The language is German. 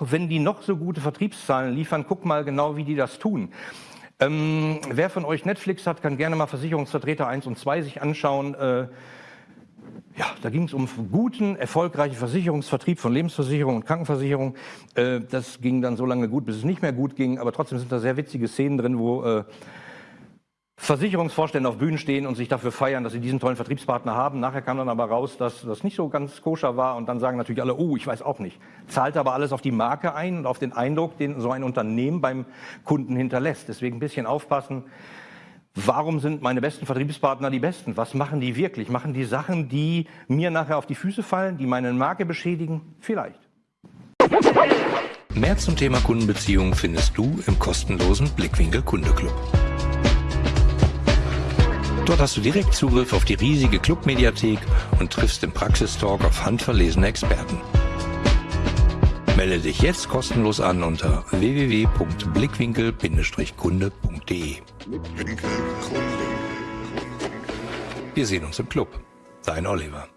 wenn die noch so gute Vertriebszahlen liefern, guck mal genau, wie die das tun. Ähm, wer von euch Netflix hat, kann gerne mal Versicherungsvertreter 1 und 2 sich anschauen. Äh, ja, da ging es um guten, erfolgreichen Versicherungsvertrieb von Lebensversicherung und Krankenversicherung. Äh, das ging dann so lange gut, bis es nicht mehr gut ging. Aber trotzdem sind da sehr witzige Szenen drin, wo äh, Versicherungsvorstände auf Bühnen stehen und sich dafür feiern, dass sie diesen tollen Vertriebspartner haben. Nachher kam dann aber raus, dass das nicht so ganz koscher war und dann sagen natürlich alle, oh, ich weiß auch nicht. Zahlt aber alles auf die Marke ein und auf den Eindruck, den so ein Unternehmen beim Kunden hinterlässt. Deswegen ein bisschen aufpassen. Warum sind meine besten Vertriebspartner die besten? Was machen die wirklich? Machen die Sachen, die mir nachher auf die Füße fallen, die meine Marke beschädigen? Vielleicht. Mehr zum Thema Kundenbeziehungen findest du im kostenlosen Blickwinkel Kundeclub. Dort hast du direkt Zugriff auf die riesige Clubmediathek und triffst im Praxistalk auf handverlesene Experten. Melde dich jetzt kostenlos an unter www.blickwinkel-kunde.de. Wir sehen uns im Club. Dein Oliver.